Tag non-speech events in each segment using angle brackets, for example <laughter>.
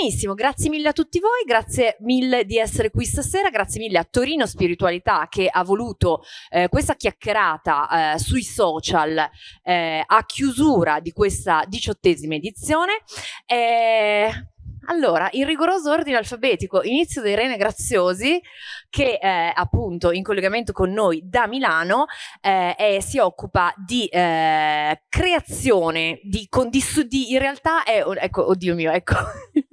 benissimo, grazie mille a tutti voi, grazie mille di essere qui stasera, grazie mille a Torino Spiritualità che ha voluto eh, questa chiacchierata eh, sui social eh, a chiusura di questa diciottesima edizione. Eh, allora, in rigoroso ordine alfabetico, inizio da Irene Graziosi, che eh, appunto in collegamento con noi da Milano eh, è, si occupa di eh, creazione, di, di, di, in realtà è, ecco, oddio mio, ecco, <laughs>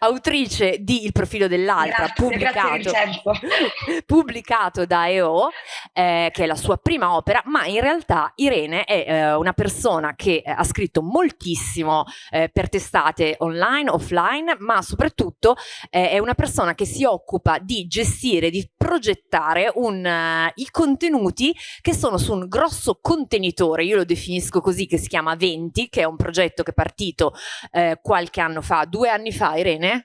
autrice di Il profilo dell'altra, pubblicato, <laughs> pubblicato, da EO, eh, che è la sua prima opera, ma in realtà Irene è eh, una persona che ha scritto moltissimo eh, per testate online, offline, ma soprattutto eh, è una persona che si occupa di gestire, di progettare un, uh, i contenuti che sono su un grosso contenitore, io lo definisco così, che si chiama Venti, che è un progetto che è partito eh, qualche anno fa, due anni fa, aire, né?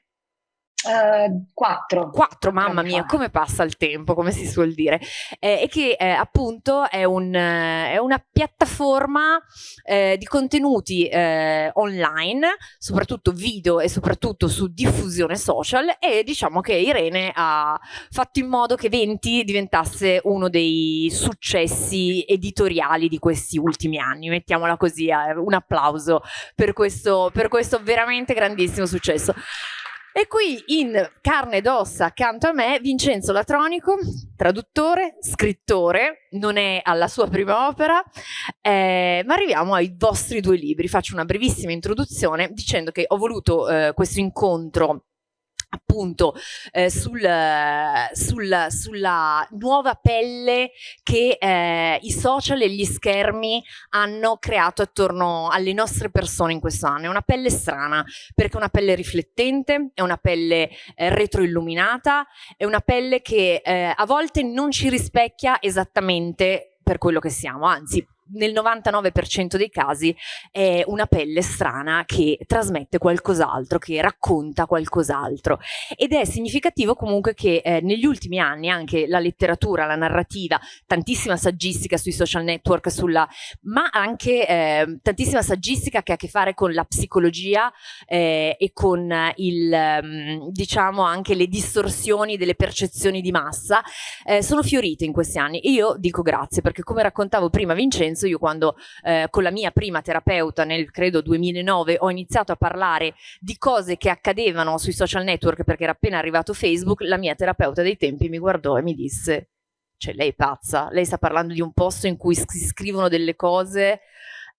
Uh, quattro. Quattro, mamma mia, come passa il tempo, come si suol dire. Eh, e che eh, appunto è, un, eh, è, una piattaforma eh, di contenuti eh, online, soprattutto video e soprattutto su diffusione social e diciamo che Irene ha fatto in modo che Venti diventasse uno dei successi editoriali di questi ultimi anni, mettiamola così, un applauso per questo, per questo veramente grandissimo successo. E qui in carne ed ossa accanto a me Vincenzo Latronico, traduttore, scrittore, non è alla sua prima opera, eh, ma arriviamo ai vostri due libri. Faccio una brevissima introduzione dicendo che ho voluto eh, questo incontro appunto eh, sul, sul, sulla nuova pelle che eh, i social e gli schermi hanno creato attorno alle nostre persone in questo anno. È una pelle strana perché è una pelle riflettente, è una pelle eh, retroilluminata, è una pelle che eh, a volte non ci rispecchia esattamente per quello che siamo, anzi nel 99% dei casi è una pelle strana che trasmette qualcos'altro, che racconta qualcos'altro. Ed è significativo comunque che eh, negli ultimi anni anche la letteratura, la narrativa, tantissima saggistica sui social network, sulla, ma anche eh, tantissima saggistica che ha a che fare con la psicologia eh, e con il, mm, diciamo anche le distorsioni delle percezioni di massa, eh, sono fiorite in questi anni. E io dico grazie perché come raccontavo prima Vincenzo senso io quando eh, con la mia prima terapeuta nel credo 2009 ho iniziato a parlare di cose che accadevano sui social network perché era appena arrivato Facebook, la mia terapeuta dei tempi mi guardò e mi disse cioè lei è pazza, lei sta parlando di un posto in cui si scrivono delle cose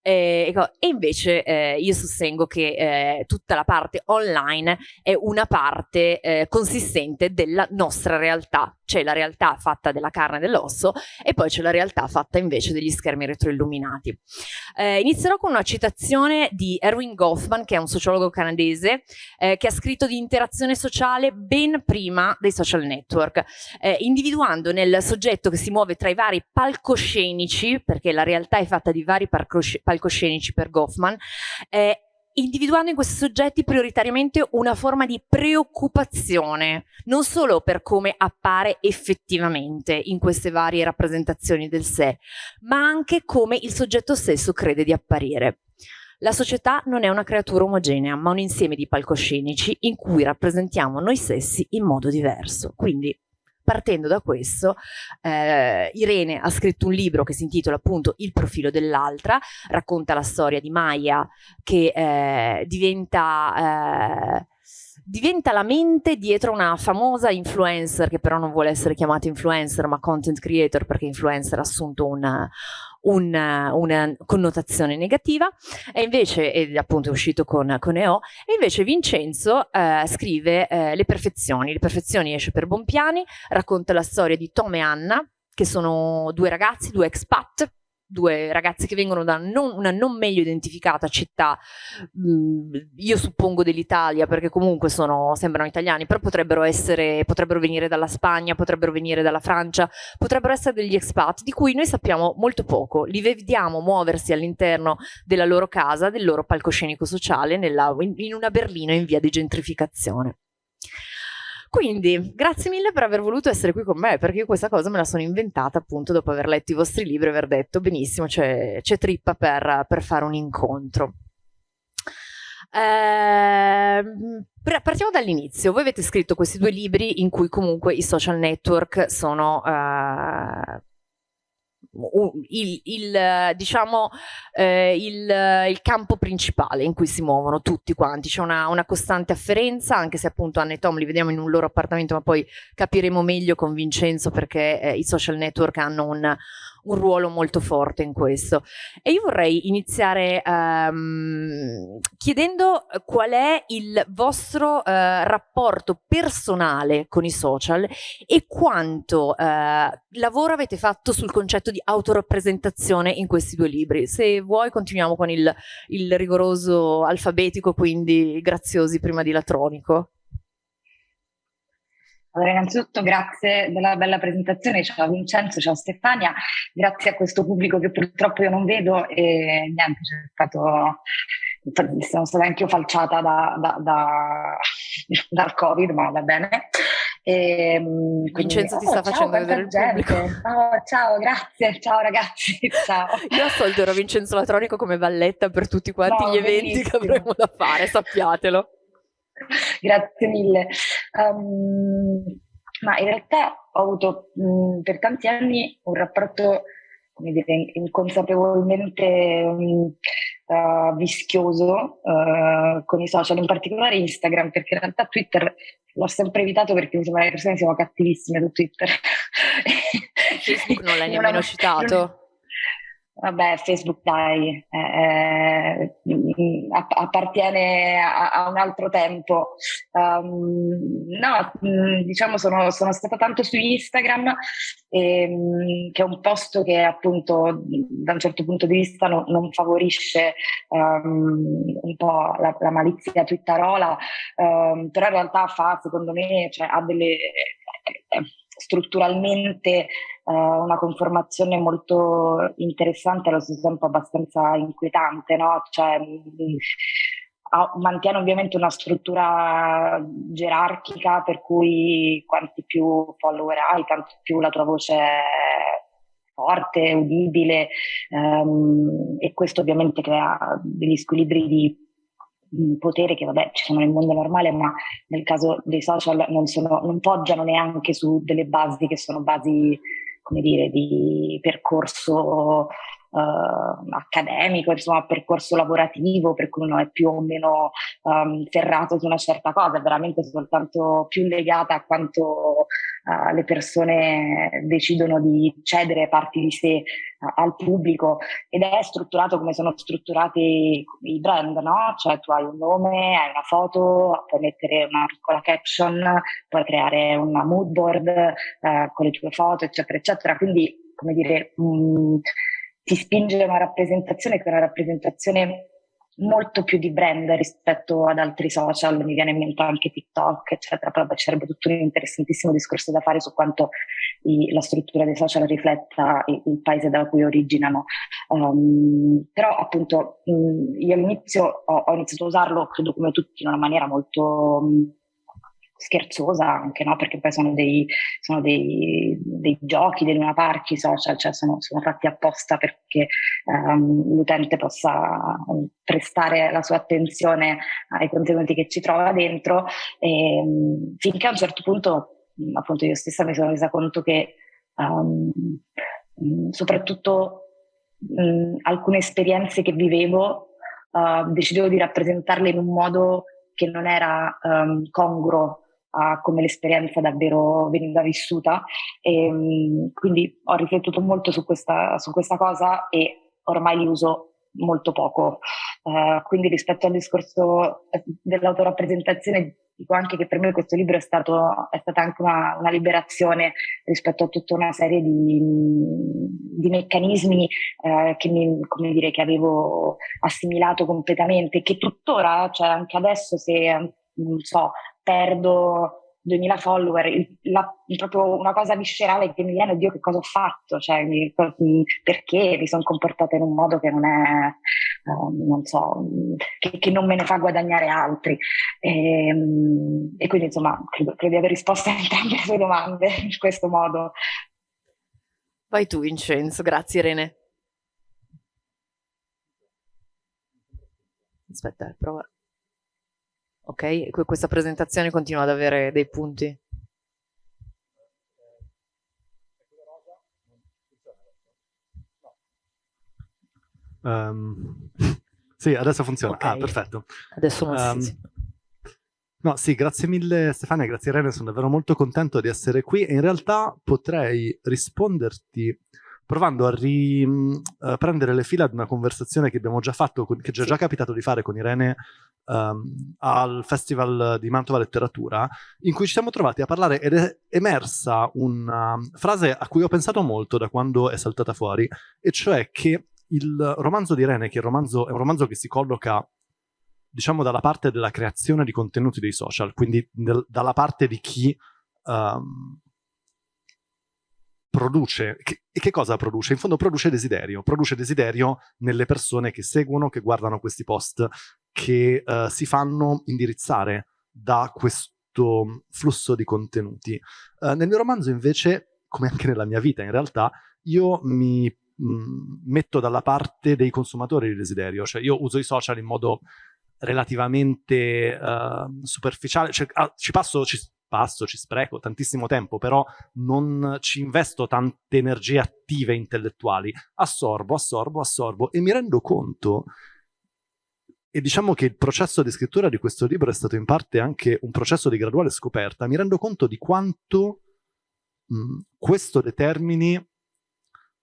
eh, e invece eh, io sostengo che eh, tutta la parte online è una parte eh, consistente della nostra realtà, c'è la realtà fatta della carne e dell'osso e poi c'è la realtà fatta invece degli schermi retroilluminati. Eh, inizierò con una citazione di Erwin Goffman, che è un sociologo canadese, eh, che ha scritto di interazione sociale ben prima dei social network, individuando nel soggetto che si muove tra i vari palcoscenici, perché la realtà è fatta di vari palcoscenici, palcoscenici per Goffman, eh, individuando in questi soggetti prioritariamente una forma di preoccupazione, non solo per come appare effettivamente in queste varie rappresentazioni del sé, ma anche come il soggetto stesso crede di apparire. La società non è una creatura omogenea, ma un insieme di palcoscenici in cui rappresentiamo noi stessi in modo diverso. Quindi partendo da questo, eh, Irene ha scritto un libro che si intitola appunto Il profilo dell'altra, racconta la storia di Maya che eh, diventa... Eh, diventa la mente dietro una famosa influencer che però non vuole essere chiamata influencer ma content creator perché influencer ha assunto una, una, una connotazione negativa. E invece, ed appunto è uscito con, con EO, e invece Vincenzo eh, scrive eh, Le perfezioni, Le perfezioni esce per Bompiani, racconta la storia di Tom e Anna, che sono due ragazzi, due expat, due ragazzi che vengono da non, una non meglio identificata città, mh, mm, io suppongo dell'Italia perché comunque sono, sembrano italiani, però potrebbero, essere, potrebbero venire dalla Spagna, potrebbero venire dalla Francia, potrebbero essere degli expat di cui noi sappiamo molto poco, li vediamo muoversi all'interno della loro casa, del loro palcoscenico sociale nella, in una Berlino in via di gentrificazione. Quindi, grazie mille per aver voluto essere qui con me, perché io questa cosa me la sono inventata appunto dopo aver letto i vostri libri e aver detto benissimo, c'è trippa per, per fare un incontro. Eh, partiamo dall'inizio. Voi avete scritto questi due libri in cui comunque i social network sono eh, il, il, diciamo, eh, il, il, campo principale in cui si muovono tutti quanti. C'è una, una, costante afferenza, anche se appunto Anne e Tom li vediamo in un loro appartamento, ma poi capiremo meglio con Vincenzo perché eh, i social network hanno un, un ruolo molto forte in questo. E io vorrei iniziare um, chiedendo qual è il vostro uh, rapporto personale con i social e quanto uh, lavoro avete fatto sul concetto di autorappresentazione in questi due libri. Se vuoi continuiamo con il, il rigoroso alfabetico, quindi graziosi prima di latronico. Allora, innanzitutto grazie della bella presentazione, ciao Vincenzo, ciao Stefania, grazie a questo pubblico che purtroppo io non vedo e niente, c'è stato, sono stata anche io falciata da, da, da, <laughs> dal Covid, ma va bene. E, quindi, Vincenzo ti sta oh, facendo ciao, vedere il gente. pubblico. Oh, ciao, grazie, ciao ragazzi, <laughs> ciao. <laughs> Io ascolterò Vincenzo Latronico come valletta per tutti quanti no, gli eventi bellissimo. che avremo da fare, sappiatelo. Grazie mille. Um, ma in realtà ho avuto mh, per tanti anni un rapporto, come dire, inconsapevolmente um, uh, vischioso uh, con i social, in particolare Instagram, perché in realtà Twitter l'ho sempre evitato perché mi sembra che le persone siano cattivissime su Twitter. Facebook non l'hai <laughs> nemmeno citato. Vabbè, Facebook dai, eh, eh appartiene a, a, un altro tempo. Um, no, mm, diciamo sono, sono, stata tanto su Instagram, ehm, che è un posto che appunto da un certo punto di vista no, non favorisce um, un po' la, la malizia twitterola, um, però in realtà fa, secondo me, cioè, ha delle... Eh, strutturalmente uh, una conformazione molto interessante, allo stesso tempo abbastanza inquietante, no? Cioè, mh, mantiene ovviamente una struttura gerarchica per cui quanti più follower hai, tanto più la tua voce è forte, udibile um, e questo ovviamente crea degli squilibri di potere che vabbè ci sono nel mondo normale ma nel caso dei social non, sono, non poggiano neanche su delle basi che sono basi come dire di percorso accademico, insomma, percorso lavorativo, per cui uno è più o meno um, ferrato su una certa cosa, è veramente soltanto più legata a quanto uh, le persone decidono di cedere parti di sé uh, al pubblico ed è strutturato come sono strutturati i brand, no? Cioè tu hai un nome, hai una foto, puoi mettere una piccola caption, puoi creare una mood board uh, con le tue foto, eccetera, eccetera. Quindi, come dire, mh, mm, ti spinge una rappresentazione che è una rappresentazione molto più di brand rispetto ad altri social, mi viene in mente anche TikTok, eccetera, però ci sarebbe tutto un interessantissimo discorso da fare su quanto i, la struttura dei social rifletta il, il paese da cui originano. Um, però appunto mh, io all'inizio ho, ho, iniziato a usarlo, credo come tutti, in una maniera molto... Mh, scherzosa anche, no? perché poi sono dei, sono dei, dei giochi, dei Luna Park, i social, cioè sono, sono fatti apposta perché um, l'utente possa prestare la sua attenzione ai contenuti che ci trova dentro e um, finché a un certo punto appunto io stessa mi sono resa conto che um, soprattutto alcune esperienze che vivevo uh, decidevo di rappresentarle in un modo che non era um, congruo a come l'esperienza davvero veniva vissuta. E, ehm, quindi ho riflettuto molto su questa, su questa cosa e ormai li uso molto poco. Uh, quindi rispetto al discorso eh, dell'autorappresentazione dico anche che per me questo libro è, stato, è stata anche una, una, liberazione rispetto a tutta una serie di, di meccanismi eh, che, mi, come dire, che avevo assimilato completamente, che tuttora, cioè anche adesso se non so, perdo 2000 follower, la, proprio una cosa viscerale che mi viene, oddio che cosa ho fatto, cioè mi, perché mi sono comportata in un modo che non è, uh, non so, che, che, non me ne fa guadagnare altri. E, ehm, e quindi insomma credo, credo, di aver risposto a entrambe le sue domande <laughs> in questo modo. Vai tu Vincenzo, grazie Irene. Aspetta, prova. Ok, questa presentazione continua ad avere dei punti. Um, <laughs> sì, adesso funziona. Ah, okay. Ah, perfetto. Adesso non um, sì. No, sì, grazie mille Stefania, grazie Irene, sono davvero molto contento di essere qui e in realtà potrei risponderti provando a riprendere uh, le fila di una conversazione che abbiamo già fatto, che ci è già capitato di fare con Irene um, al Festival di Mantova Letteratura, in cui ci siamo trovati a parlare ed è emersa una frase a cui ho pensato molto da quando è saltata fuori, e cioè che il romanzo di Irene, che è, romanzo, è un romanzo che si colloca diciamo dalla parte della creazione di contenuti dei social, quindi del, dalla parte di chi um, produce, che, e che cosa produce? In fondo produce desiderio, produce desiderio nelle persone che seguono, che guardano questi post, che uh, si fanno indirizzare da questo flusso di contenuti. Uh, nel mio romanzo invece, come anche nella mia vita in realtà, io mi mh, mm, metto dalla parte dei consumatori di desiderio, cioè io uso i social in modo relativamente uh, superficiale, cioè, ah, ci passo, ci passo, ci spreco tantissimo tempo, però non ci investo tante energie attive intellettuali, assorbo, assorbo, assorbo e mi rendo conto e diciamo che il processo di scrittura di questo libro è stato in parte anche un processo di graduale scoperta, mi rendo conto di quanto mh, questo determini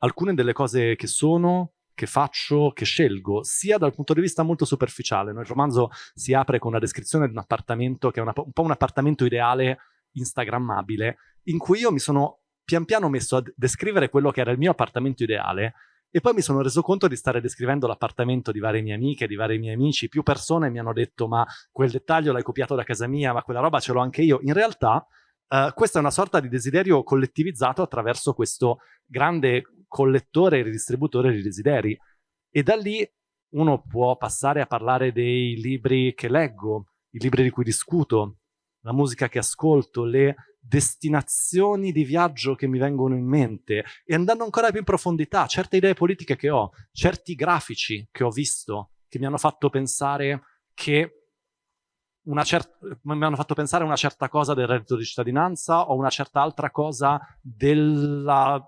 alcune delle cose che sono, che faccio, che scelgo, sia dal punto di vista molto superficiale. Il romanzo si apre con una descrizione di un appartamento che è una, un po' un appartamento ideale instagrammabile, in cui io mi sono pian piano messo a descrivere quello che era il mio appartamento ideale e poi mi sono reso conto di stare descrivendo l'appartamento di varie mie amiche, di vari miei amici. Più persone mi hanno detto ma quel dettaglio l'hai copiato da casa mia, ma quella roba ce l'ho anche io. In realtà uh, questa è una sorta di desiderio collettivizzato attraverso questo grande collettore e ridistributore di desideri. E da lì uno può passare a parlare dei libri che leggo, i libri di cui discuto, la musica che ascolto, le destinazioni di viaggio che mi vengono in mente e andando ancora più in profondità, certe idee politiche che ho, certi grafici che ho visto che mi hanno fatto pensare che una certa, mi hanno fatto pensare una certa cosa del reddito di cittadinanza o una certa altra cosa della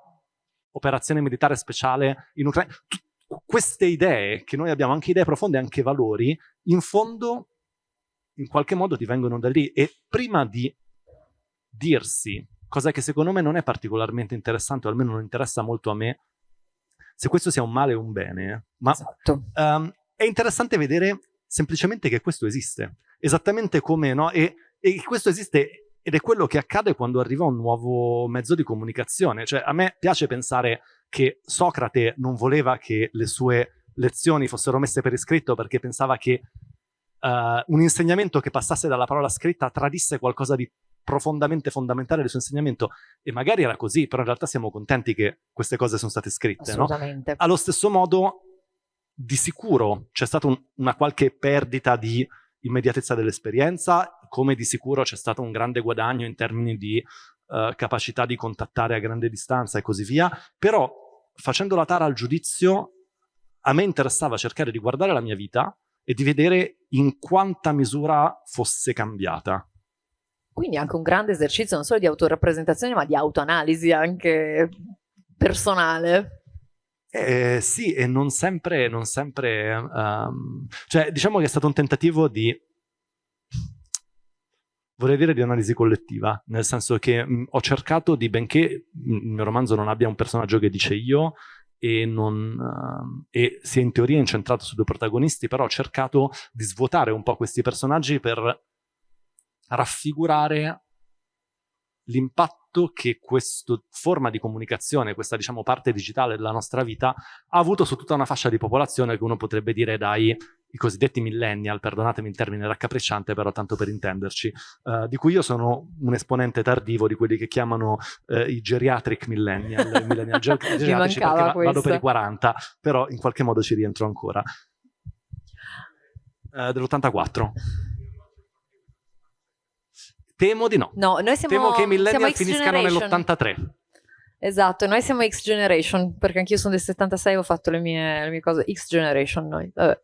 operazione militare speciale in Ucraina. Queste idee, che noi abbiamo anche idee profonde, anche valori, in fondo in qualche modo ti vengono da lì e prima di dirsi cosa che secondo me non è particolarmente interessante o almeno non interessa molto a me se questo sia un male o un bene ma esatto. um, è interessante vedere semplicemente che questo esiste esattamente come no e, e questo esiste ed è quello che accade quando arriva un nuovo mezzo di comunicazione. Cioè, a me piace pensare che Socrate non voleva che le sue lezioni fossero messe per iscritto perché pensava che uh, un insegnamento che passasse dalla parola scritta tradisse qualcosa di profondamente fondamentale del suo insegnamento e magari era così, però in realtà siamo contenti che queste cose sono state scritte. Assolutamente. No? Allo stesso modo, di sicuro c'è stata un, una qualche perdita di immediatezza dell'esperienza, come di sicuro c'è stato un grande guadagno in termini di uh, capacità di contattare a grande distanza e così via, però facendo la tara al giudizio a me interessava cercare di guardare la mia vita e di vedere in quanta misura fosse cambiata. Quindi anche un grande esercizio non solo di autorappresentazione ma di autoanalisi anche personale. Eh, sì, e non sempre, non sempre um, cioè diciamo che è stato un tentativo di, vorrei dire di analisi collettiva, nel senso che mh, ho cercato di, benché il mio romanzo non abbia un personaggio che dice io, e, non, uh, e sia in teoria incentrato su due protagonisti, però ho cercato di svuotare un po' questi personaggi per raffigurare l'impatto che questa forma di comunicazione, questa diciamo parte digitale della nostra vita, ha avuto su tutta una fascia di popolazione che uno potrebbe dire dai i cosiddetti millennial, perdonatemi il termine raccapricciante, però tanto per intenderci, uh, di cui io sono un esponente tardivo di quelli che chiamano uh, i geriatric millennial, i millennial ger <laughs> geriatrici perché va vado per i 40, però in qualche modo ci rientro ancora. Uh, Dell'84. Temo di no. No, noi siamo Temo che i millennial finiscano nell'83. Esatto, noi siamo X Generation, perché anch'io sono del 76 ho fatto le mie, le mie cose X Generation noi. Vabbè.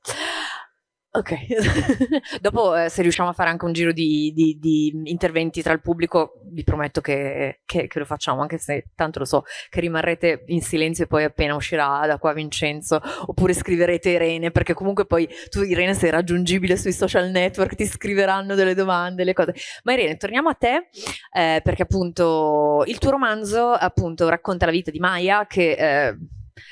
Ok, <laughs> dopo eh, se riusciamo a fare anche un giro di, di, di interventi tra il pubblico, vi prometto che, che, che, lo facciamo, anche se tanto lo so che rimarrete in silenzio e poi appena uscirà da qua Vincenzo, oppure scriverete Irene, perché comunque poi tu Irene sei raggiungibile sui social network, ti scriveranno delle domande, le cose. Ma Irene, torniamo a te, eh, perché appunto il tuo romanzo appunto racconta la vita di Maya che... Eh,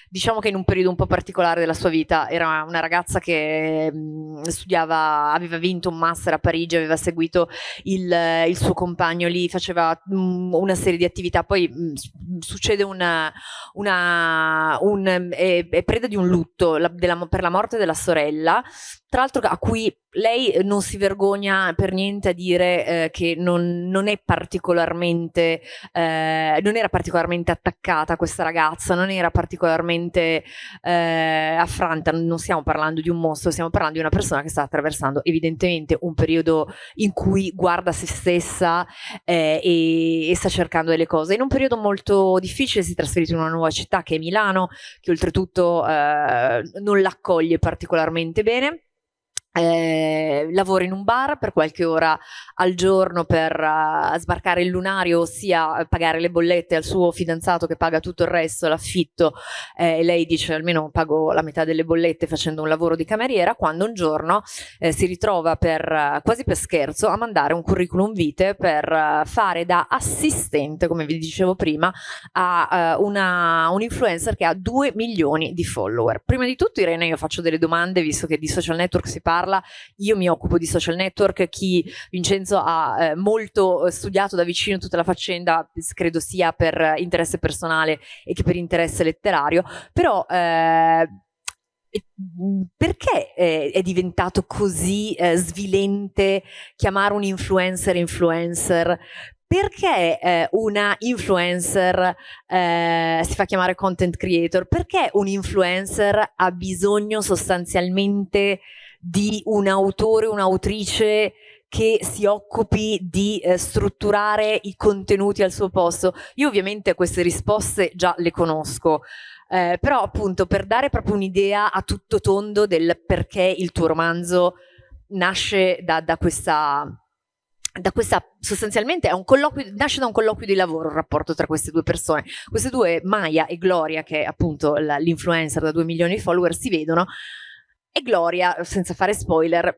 diciamo che in un periodo un po' particolare della sua vita, era una ragazza che mh, mm, studiava, aveva vinto un master a Parigi, aveva seguito il, il suo compagno lì, faceva mh, mm, una serie di attività, poi mh, mm, succede una, una un, è, è, preda di un lutto la, della, per la morte della sorella, tra l'altro a cui lei non si vergogna per niente a dire eh, che non, non, è particolarmente, eh, non era particolarmente attaccata questa ragazza, non era particolarmente eh, affranta, non stiamo parlando di un mostro, stiamo parlando di una persona che sta attraversando evidentemente un periodo in cui guarda se stessa eh, e, e, sta cercando delle cose. In un periodo molto difficile si è trasferito in una nuova città che è Milano, che oltretutto eh, non l'accoglie particolarmente bene eh, lavora in un bar per qualche ora al giorno per uh, sbarcare il lunario, ossia pagare le bollette al suo fidanzato che paga tutto il resto, l'affitto, eh, e lei dice almeno pago la metà delle bollette facendo un lavoro di cameriera, quando un giorno eh, si ritrova per, uh, quasi per scherzo a mandare un curriculum vitae per uh, fare da assistente, come vi dicevo prima, a una, un influencer che ha 2 milioni di follower. Prima di tutto Irene io faccio delle domande visto che di social network si parla parla, io mi occupo di social network, chi Vincenzo ha eh, molto eh, studiato da vicino tutta la faccenda, credo sia per interesse personale e che per interesse letterario, però eh, perché eh, è diventato così eh, svilente chiamare un influencer influencer? Perché eh, una influencer eh, si fa chiamare content creator? Perché un influencer ha bisogno sostanzialmente di un autore, un'autrice che si occupi di eh, strutturare i contenuti al suo posto. Io ovviamente queste risposte già le conosco, eh, però appunto per dare proprio un'idea a tutto tondo del perché il tuo romanzo nasce da, da questa da questa sostanzialmente nasce da un colloquio di lavoro il rapporto tra queste due persone. Queste due, Maya e Gloria, che è appunto l'influencer da 2 milioni di follower, si vedono e Gloria, senza fare spoiler,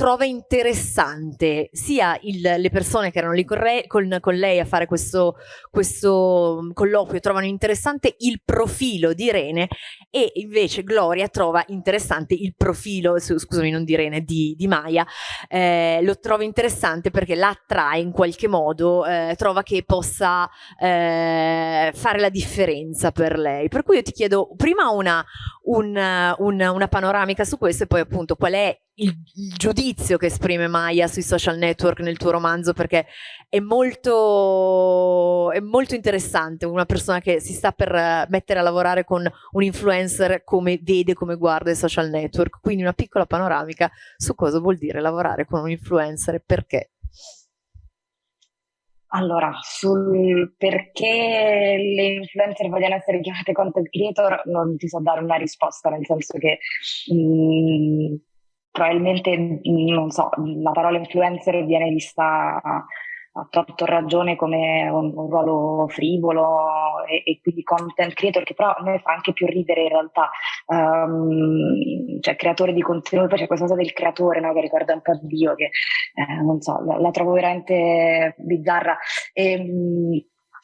trova interessante sia il, le persone che erano lì con, re, con, con lei a fare questo, questo, colloquio trovano interessante il profilo di Irene e invece Gloria trova interessante il profilo, scusami non di Irene, di, di Maya, eh, lo trova interessante perché la attrae in qualche modo, eh, trova che possa eh, fare la differenza per lei. Per cui io ti chiedo prima una, un, un, una panoramica su questo e poi appunto qual è il, il, giudizio che esprime Maya sui social network nel tuo romanzo perché è molto, è molto interessante una persona che si sta per mettere a lavorare con un influencer come vede, come guarda i social network. Quindi una piccola panoramica su cosa vuol dire lavorare con un influencer e perché allora, sul perché le influencer vogliono essere chiamate content creator non ti so dare una risposta, nel senso che mh, mm, probabilmente, non so, la parola influencer viene vista a, torto ragione come un, un ruolo frivolo e, e, quindi content creator che però a me fa anche più ridere in realtà um, cioè creatore di contenuto poi c'è questa cosa del creatore no, che ricorda un po' Dio che eh, non so la, la, trovo veramente bizzarra e, um,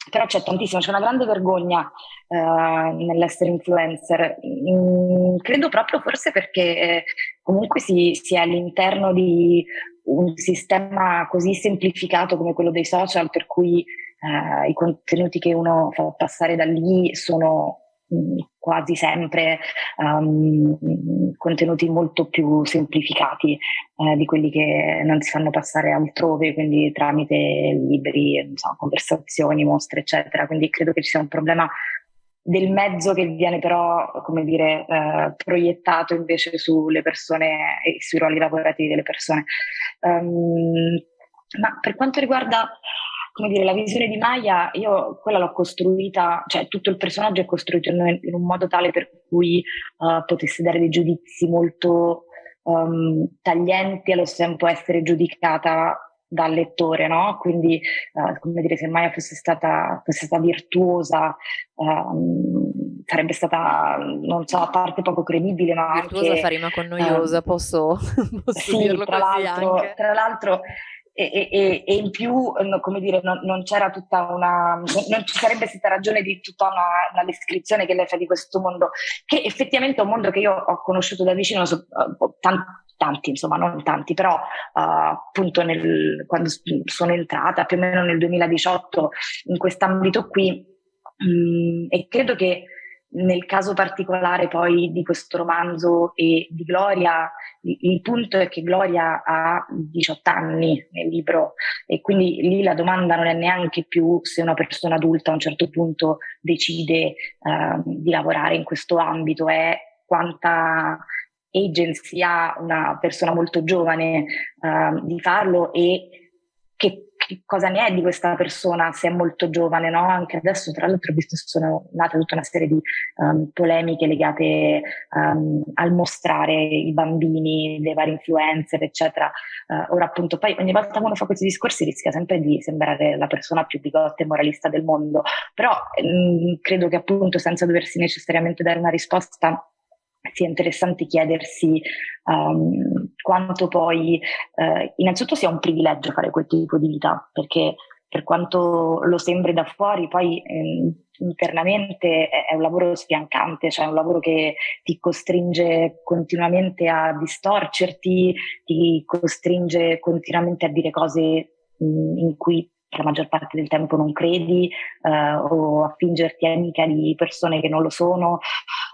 però c'è tantissimo, c'è una grande vergogna uh, nell'essere influencer. Mm, credo proprio forse perché eh, comunque si, si, è all'interno di un sistema così semplificato come quello dei social, per cui uh, i contenuti che uno fa passare da lì sono Mm, quasi sempre um, contenuti molto più semplificati eh, di quelli che non si fanno passare altrove, quindi tramite libri, so, conversazioni, mostre, eccetera. Quindi credo che ci sia un problema del mezzo che viene però, come dire, eh, proiettato invece sulle persone e sui ruoli lavorativi delle persone. Um, ma per quanto riguarda come dire, la visione di Maya, io quella l'ho costruita, cioè tutto il personaggio è costruito in, in un modo tale per cui uh, potesse dare dei giudizi molto um, taglienti allo stesso tempo essere giudicata dal lettore, no? Quindi, uh, come dire, se Maya fosse stata, fosse stata virtuosa, um, sarebbe stata, non so, a parte poco credibile, ma virtuosa anche... fa rima con noiosa, um, posso, <laughs> posso sì, dirlo tra l'altro. Tra l'altro, e, e, e, in più, come dire, non, non, c'era tutta una, non ci sarebbe stata ragione di tutta una, una, descrizione che lei fa di questo mondo, che effettivamente è un mondo che io ho conosciuto da vicino, so, tanti, tanti, insomma, non tanti, però uh, appunto nel, quando sono entrata più o meno nel 2018 in quest'ambito qui, mh, e credo che nel caso particolare poi di questo romanzo e di Gloria, il punto è che Gloria ha 18 anni nel libro e quindi lì la domanda non è neanche più se una persona adulta a un certo punto decide uh, di lavorare in questo ambito, è quanta agency ha una persona molto giovane uh, di farlo e che che cosa ne è di questa persona se è molto giovane, no? Anche adesso, tra l'altro, ho visto che sono nate tutta una serie di um, polemiche legate um, al mostrare i bambini, le varie influencer, eccetera. Uh, ora, appunto, poi ogni volta che uno fa questi discorsi rischia sempre di sembrare la persona più bigotta e moralista del mondo, però mh, credo che appunto senza doversi necessariamente dare una risposta sia interessante chiedersi um, quanto poi, eh, innanzitutto sia un privilegio fare quel tipo di vita, perché per quanto lo sembri da fuori, poi eh, internamente è, è, un lavoro sfiancante, cioè è un lavoro che ti costringe continuamente a distorcerti, ti costringe continuamente a dire cose mh, in cui la maggior parte del tempo non credi eh, o a fingerti amica di persone che non lo sono.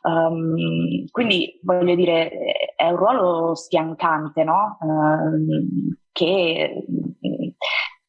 Um, quindi voglio dire, è un ruolo sfiancante, no? Um, che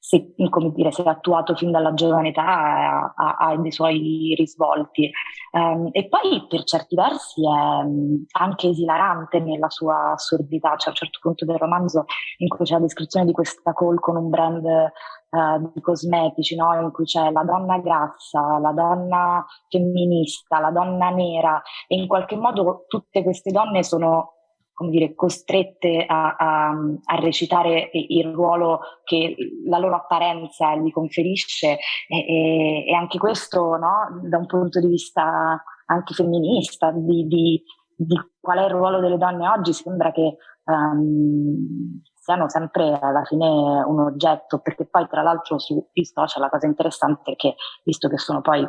se, dire, se attuato fin dalla giovane età ha, ha, dei suoi risvolti. Um, e poi per certi versi è um, anche esilarante nella sua assurdità, cioè un certo punto del romanzo in cui c'è la descrizione di questa call con un brand uh, di cosmetici, no? in cui c'è la donna grassa, la donna femminista, la donna nera e in qualche modo tutte queste donne sono come dire, costrette a, a, a, recitare il ruolo che la loro apparenza gli conferisce. E, e, e anche questo no, da un punto di vista anche femminista, di, di, di, qual è il ruolo delle donne oggi, sembra che um, siano sempre alla fine un oggetto, perché poi tra l'altro sui social la cosa interessante è che, visto che sono poi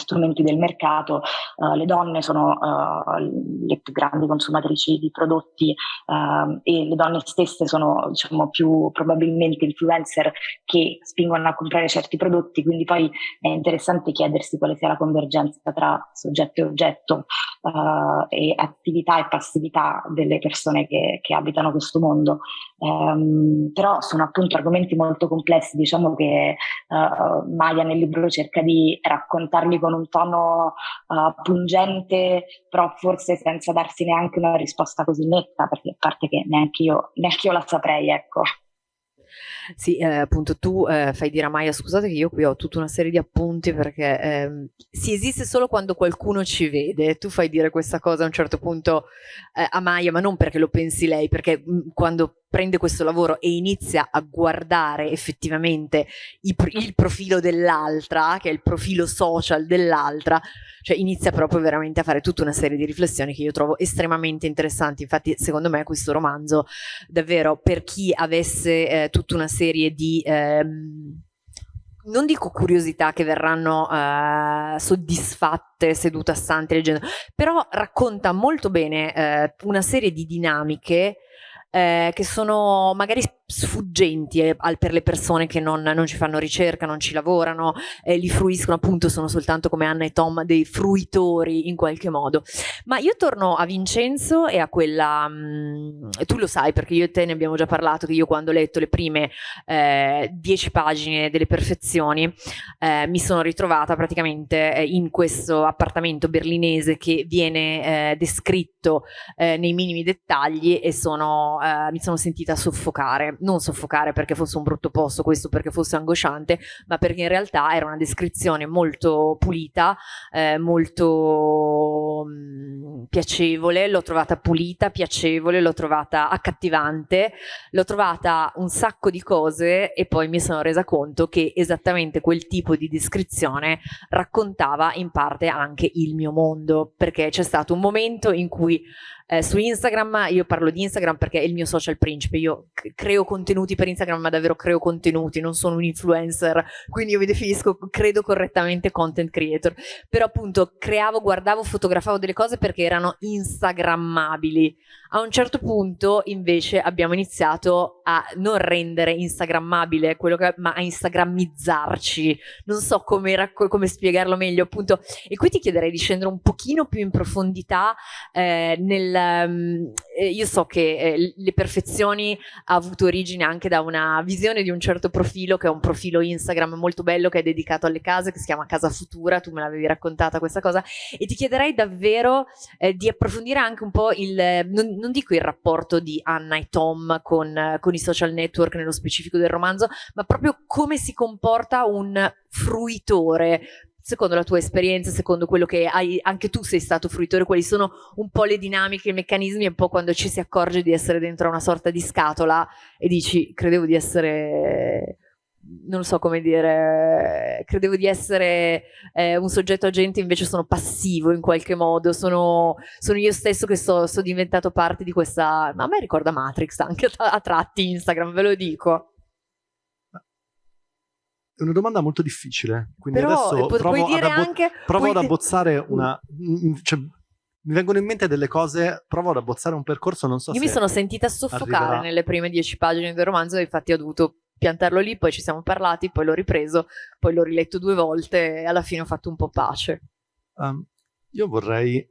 strumenti del mercato, uh, le donne sono uh, le più grandi consumatrici di prodotti uh, e le donne stesse sono diciamo, più probabilmente influencer che spingono a comprare certi prodotti, quindi poi è interessante chiedersi quale sia la convergenza tra soggetto e oggetto e attività e passività delle persone che, che abitano questo mondo. Um, però sono appunto argomenti molto complessi, diciamo che Maya nel libro cerca di raccontarli con un tono uh, pungente, però forse senza darsi neanche una risposta così netta, perché a parte che neanche io, neanche io la saprei, ecco. Sì, eh, appunto tu eh, fai dire a Maya, scusate che io qui ho tutta una serie di appunti perché eh, si esiste solo quando qualcuno ci vede. Tu fai dire questa cosa a un certo punto eh, a Maya, ma non perché lo pensi lei, perché mh, mm, quando prende questo lavoro e inizia a guardare effettivamente il, il profilo dell'altra, che è il profilo social dell'altra, cioè inizia proprio veramente a fare tutta una serie di riflessioni che io trovo estremamente interessanti. Infatti, secondo me, questo romanzo, davvero, per chi avesse eh, tutta una serie di... Ehm, non dico curiosità che verranno uh, soddisfatte seduta stante leggendo, però racconta molto bene uh, una serie di dinamiche eh, che sono magari sfuggenti eh, per le persone che non, non, ci fanno ricerca, non ci lavorano, eh, li fruiscono appunto, sono soltanto come Anna e Tom dei fruitori in qualche modo. Ma io torno a Vincenzo e a quella, mh, mm, tu lo sai perché io e te ne abbiamo già parlato, che io quando ho letto le prime eh, dieci pagine delle perfezioni eh, mi sono ritrovata praticamente eh, in questo appartamento berlinese che viene eh, descritto nei minimi dettagli e sono, mi sono sentita soffocare non soffocare perché fosse un brutto posto, questo perché fosse angosciante, ma perché in realtà era una descrizione molto pulita, eh, molto mh, piacevole, l'ho trovata pulita, piacevole, l'ho trovata accattivante, l'ho trovata un sacco di cose e poi mi sono resa conto che esattamente quel tipo di descrizione raccontava in parte anche il mio mondo, perché c'è stato un momento in cui eh, su Instagram, io parlo di Instagram perché è il mio social principe, io creo contenuti per Instagram ma davvero creo contenuti, non sono un influencer, quindi io mi definisco, credo correttamente content creator, però appunto creavo, guardavo, fotografavo delle cose perché erano instagrammabili. A un certo punto invece abbiamo iniziato a non rendere instagrammabile quello che, ma a instagrammizzarci, non so come, come spiegarlo meglio. Appunto, e qui ti chiederei di scendere un pochino più in profondità eh, nel um, io so che eh, le perfezioni ha avuto origine anche da una visione di un certo profilo, che è un profilo Instagram molto bello, che è dedicato alle case, che si chiama Casa Futura, tu me l'avevi raccontata questa cosa, e ti chiederei davvero eh, di approfondire anche un po' il, non, non, dico il rapporto di Anna e Tom con, con i social network nello specifico del romanzo, ma proprio come si comporta un fruitore secondo la tua esperienza, secondo quello che hai, anche tu sei stato fruitore, quali sono un po' le dinamiche, i meccanismi, un po' quando ci si accorge di essere dentro una sorta di scatola e dici, credevo di essere non so come dire, credevo di essere eh, un soggetto agente, invece sono passivo in qualche modo, sono, sono io stesso che sono so diventato parte di questa, ma a me ricorda Matrix anche a, a tratti Instagram, ve lo dico. È una domanda molto difficile, quindi Però, adesso pu- provo, ad, abbo- anche, provo ad, abbozzare una... Cioè, mi vengono in mente delle cose, provo ad abbozzare un percorso, non so Io se mi sono sentita soffocare arriverà. nelle prime dieci pagine del romanzo, infatti ho dovuto piantarlo lì, poi ci siamo parlati, poi l'ho ripreso, poi l'ho riletto due volte e alla fine ho fatto un po' pace. Um, io vorrei...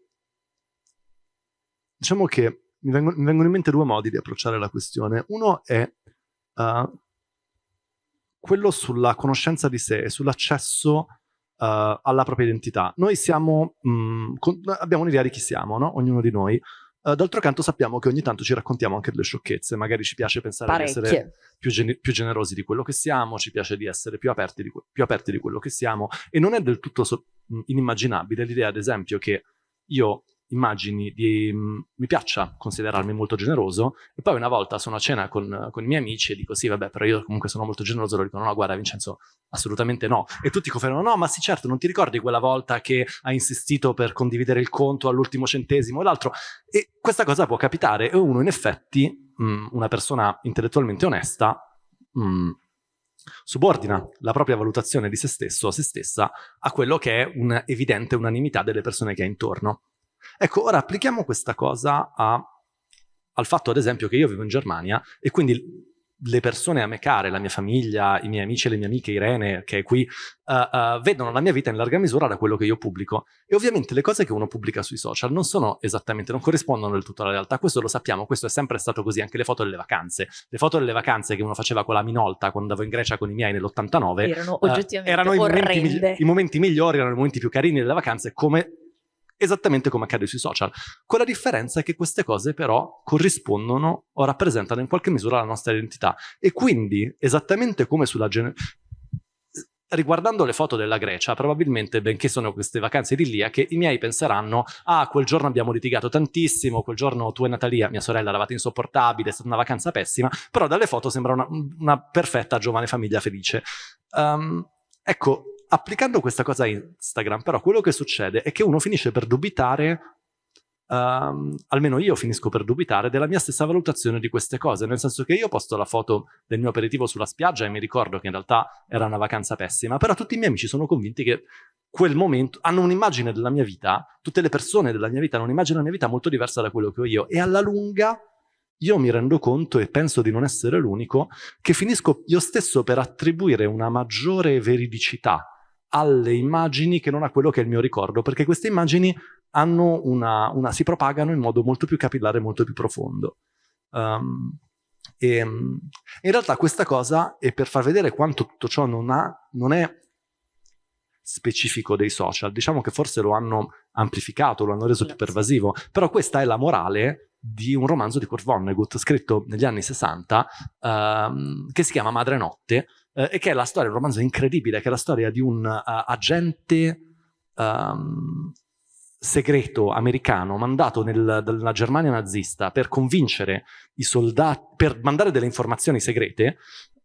Diciamo che mi vengono, mi vengono, in mente due modi di approcciare la questione. Uno è uh, quello sulla conoscenza di sé e sull'accesso uh, alla propria identità. Noi siamo, mh, mm, con, abbiamo un'idea di chi siamo, no? ognuno di noi. Uh, D'altro canto sappiamo che ogni tanto ci raccontiamo anche delle sciocchezze, magari ci piace pensare Parecchie. di essere più, gen più, generosi di quello che siamo, ci piace di essere più aperti di, più aperti di quello che siamo e non è del tutto so inimmaginabile l'idea ad esempio che io immagini di... Mm, mi piaccia considerarmi molto generoso. E poi una volta sono a cena con, con, i miei amici e dico sì vabbè però io comunque sono molto generoso. Loro dicono no guarda Vincenzo assolutamente no. E tutti confermano no ma sì certo non ti ricordi quella volta che hai insistito per condividere il conto all'ultimo centesimo e l'altro? E questa cosa può capitare e uno in effetti mh, mm, una persona intellettualmente onesta mh, mm, subordina la propria valutazione di se stesso o se stessa a quello che è un'evidente unanimità delle persone che ha intorno Ecco, ora applichiamo questa cosa a, al fatto, ad esempio, che io vivo in Germania e quindi le persone a me care, la mia famiglia, i miei amici e le mie amiche, Irene, che è qui, uh, uh, vedono la mia vita in larga misura da quello che io pubblico. E ovviamente le cose che uno pubblica sui social non sono esattamente, non corrispondono del tutto alla realtà. Questo lo sappiamo, questo è sempre stato così, anche le foto delle vacanze. Le foto delle vacanze che uno faceva con la Minolta quando andavo in Grecia con i miei nell'89 erano uh, erano i momenti, i momenti migliori, erano i momenti più carini delle vacanze, come esattamente come accade sui social. Con la differenza che queste cose però corrispondono o rappresentano in qualche misura la nostra identità e quindi esattamente come sulla generazione riguardando le foto della Grecia, probabilmente, benché sono queste vacanze idilliache, i miei penseranno ah, quel giorno abbiamo litigato tantissimo, quel giorno tu e Natalia, mia sorella, eravate insopportabili, è stata una vacanza pessima, però dalle foto sembra una, una perfetta giovane famiglia felice. Um, ecco, applicando questa cosa a Instagram, però quello che succede è che uno finisce per dubitare Um, almeno io finisco per dubitare della mia stessa valutazione di queste cose, nel senso che io posto la foto del mio aperitivo sulla spiaggia e mi ricordo che in realtà era una vacanza pessima, però tutti i miei amici sono convinti che quel momento hanno un'immagine della mia vita, tutte le persone della mia vita hanno un'immagine della mia vita molto diversa da quello che ho io e alla lunga io mi rendo conto e penso di non essere l'unico che finisco io stesso per attribuire una maggiore veridicità alle immagini che non a quello che è il mio ricordo, perché queste immagini una, una, si propagano in modo molto più capillare, molto più profondo. Um, e, in realtà questa cosa è per far vedere quanto tutto ciò non, ha, non è specifico dei social, diciamo che forse lo hanno amplificato, lo hanno reso più pervasivo, però questa è la morale di un romanzo di Kurt Vonnegut scritto negli anni 60 um, che si chiama Madre Notte eh, e che è la storia, un romanzo incredibile, che è la storia di un uh, agente um, segreto americano mandato dalla Germania nazista per convincere i soldati, per mandare delle informazioni segrete,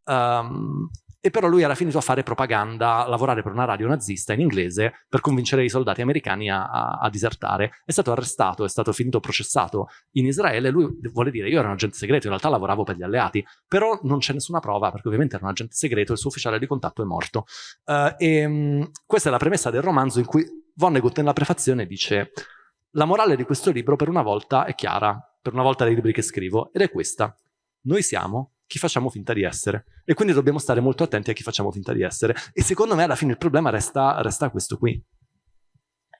um, e però lui era finito a fare propaganda, a lavorare per una radio nazista in inglese per convincere i soldati americani a, a, a, disertare. È stato arrestato, è stato finito processato in Israele. Lui vuole dire: Io ero un agente segreto, in realtà lavoravo per gli alleati, però non c'è nessuna prova perché ovviamente era un agente segreto il suo ufficiale di contatto è morto. Uh, e um, questa è la premessa del romanzo in cui Vonnegut nella prefazione dice: La morale di questo libro per una volta è chiara, per una volta dei libri che scrivo, ed è questa. Noi siamo chi facciamo finta di essere. E quindi dobbiamo stare molto attenti a chi facciamo finta di essere. E secondo me alla fine il problema resta, resta questo qui.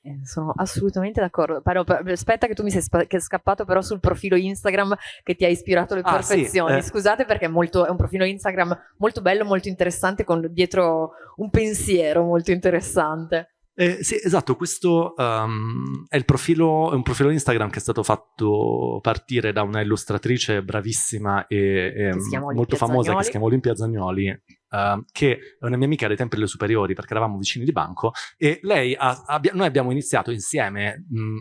Eh, sono assolutamente d'accordo. Aspetta che tu mi sei scappato però sul profilo Instagram che ti ha ispirato le ah, perfezioni. Sì, eh. Scusate perché è, molto, è, un profilo Instagram molto bello, molto interessante, con dietro un pensiero molto interessante. Eh, sì, esatto, questo um, è, il profilo, è un profilo Instagram che è stato fatto partire da una illustratrice bravissima e, e molto famosa che si chiama Olimpia Zagnoli, uh, che è una mia amica dei tempi delle superiori perché eravamo vicini di banco e lei ha, abbia, noi abbiamo iniziato insieme mh,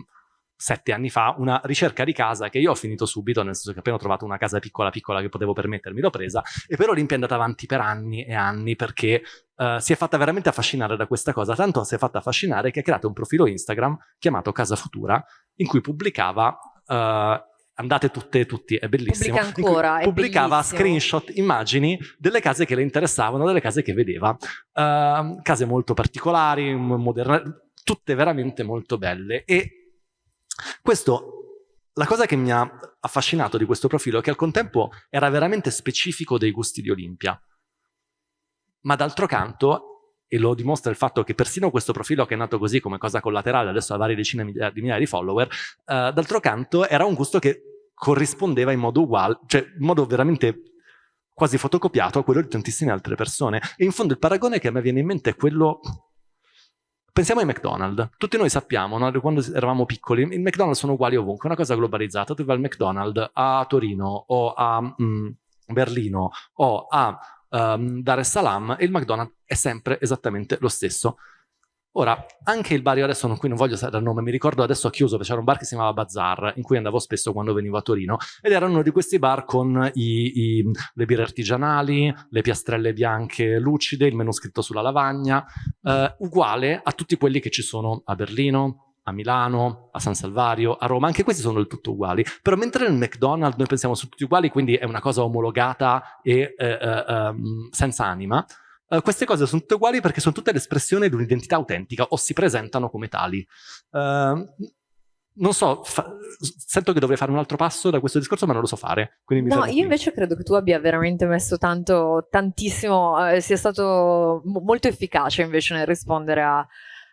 sette anni fa una ricerca di casa che io ho finito subito, nel senso che appena ho trovato una casa piccola piccola che potevo permettermi l'ho presa, e però Olimpia è andata avanti per anni e anni perché uh, si è fatta veramente affascinare da questa cosa, tanto si è fatta affascinare che ha creato un profilo Instagram chiamato Casa Futura, in cui pubblicava... Uh, andate tutte e tutti, è bellissimo. Pubblica ancora, pubblicava bellissimo. screenshot, immagini delle case che le interessavano, delle case che vedeva. Uh, case molto particolari, moderne, tutte veramente molto belle. E questo, la cosa che mi ha affascinato di questo profilo è che al contempo era veramente specifico dei gusti di Olimpia. Ma d'altro canto, e lo dimostra il fatto che persino questo profilo che è nato così come cosa collaterale, adesso ha varie decine di migliaia di follower, uh, d'altro canto era un gusto che corrispondeva in modo uguale, cioè in modo veramente quasi fotocopiato a quello di tantissime altre persone. E in fondo il paragone che a me viene in mente è quello Pensiamo ai McDonald's. Tutti noi sappiamo, no? quando eravamo piccoli, i McDonald's sono uguali ovunque, è una cosa globalizzata. Tu vai al McDonald's a Torino o a mm, Berlino o a um, Dar es Salaam e il McDonald's è sempre esattamente lo stesso. Ora, anche il bar, io adesso non, qui non voglio sapere il nome, mi ricordo adesso ha chiuso, c'era un bar che si chiamava Bazar, in cui andavo spesso quando venivo a Torino, ed era uno di questi bar con i, i, le birre artigianali, le piastrelle bianche lucide, il menu scritto sulla lavagna, eh, uguale a tutti quelli che ci sono a Berlino, a Milano, a San Salvario, a Roma, anche questi sono del tutto uguali. Però mentre nel McDonald's noi pensiamo su tutti uguali, quindi è una cosa omologata e eh, eh, ehm, senza anima, Uh, queste cose sono tutte uguali perché sono tutte l'espressione di un'identità autentica o si presentano come tali. Uh, non so, sento che dovrei fare un altro passo da questo discorso, ma non lo so fare. no, io invece credo che tu abbia veramente messo tanto, tantissimo, eh, sia stato molto efficace invece nel rispondere a,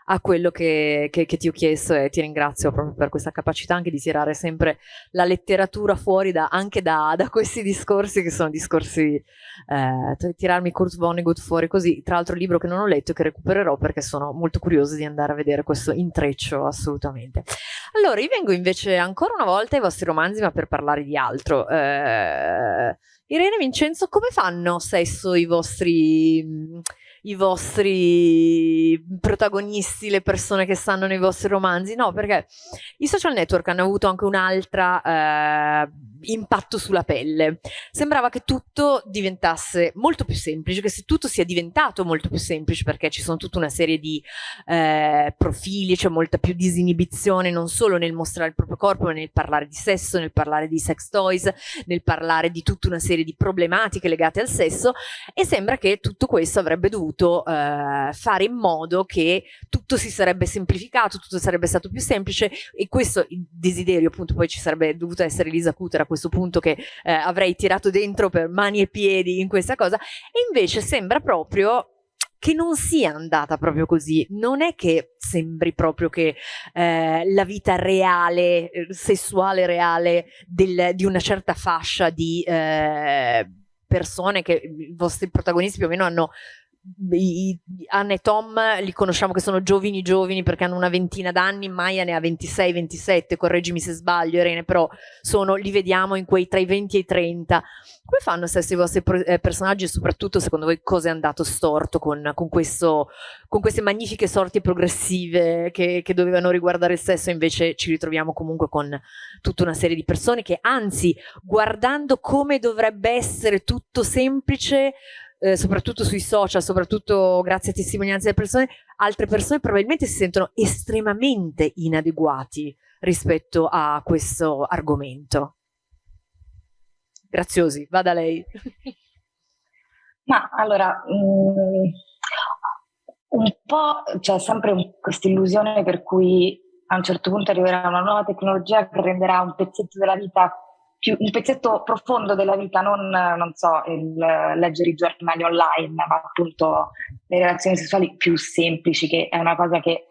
a quello che, che, che, ti ho chiesto e ti ringrazio proprio per questa capacità anche di tirare sempre la letteratura fuori da, anche da, da, questi discorsi che sono discorsi, eh, tirarmi Kurt Vonnegut fuori così, tra l'altro libro che non ho letto e che recupererò perché sono molto curiosa di andare a vedere questo intreccio assolutamente. Allora, io vengo invece ancora una volta ai vostri romanzi ma per parlare di altro. Eh, Irene Vincenzo, come fanno sesso i vostri i vostri protagonisti, le persone che stanno nei vostri romanzi, no, perché i social network hanno avuto anche un'altra eh, impatto sulla pelle. Sembrava che tutto diventasse molto più semplice, che se tutto sia diventato molto più semplice perché ci sono tutta una serie di eh, profili, c'è molta più disinibizione non solo nel mostrare il proprio corpo, ma nel parlare di sesso, nel parlare di sex toys, nel parlare di tutta una serie di problematiche legate al sesso e sembra che tutto questo avrebbe dovuto eh, fare in modo che tutto si sarebbe semplificato, tutto sarebbe stato più semplice e questo desiderio appunto poi ci sarebbe dovuto essere Lisa Cutera questo punto che eh, avrei tirato dentro per mani e piedi in questa cosa e invece sembra proprio che non sia andata proprio così, non è che sembri proprio che eh, la vita reale, eh, sessuale reale del, di una certa fascia di eh, persone che i vostri protagonisti più o meno hanno i, Anna e Tom li conosciamo che sono giovani giovani perché hanno una ventina d'anni, Maya ne ha 26-27, correggimi se sbaglio Irene, però sono, li vediamo in quei tra i 20 e i 30. Come fanno stesso i vostri eh, personaggi e soprattutto secondo voi cosa è andato storto con, con, questo, con queste magnifiche sorti progressive che, che dovevano riguardare il sesso invece ci ritroviamo comunque con tutta una serie di persone che anzi guardando come dovrebbe essere tutto semplice eh, soprattutto sui social, soprattutto grazie a testimonianze delle persone, altre persone probabilmente si sentono estremamente inadeguati rispetto a questo argomento. Graziosi, vada lei. <laughs> Ma allora, mm, un po' c'è sempre questa illusione per cui a un certo punto arriverà una nuova tecnologia che renderà un pezzetto della vita più, un pezzetto profondo della vita, non, non so, il leggere i giornali online, ma appunto le relazioni sessuali più semplici, che è una cosa che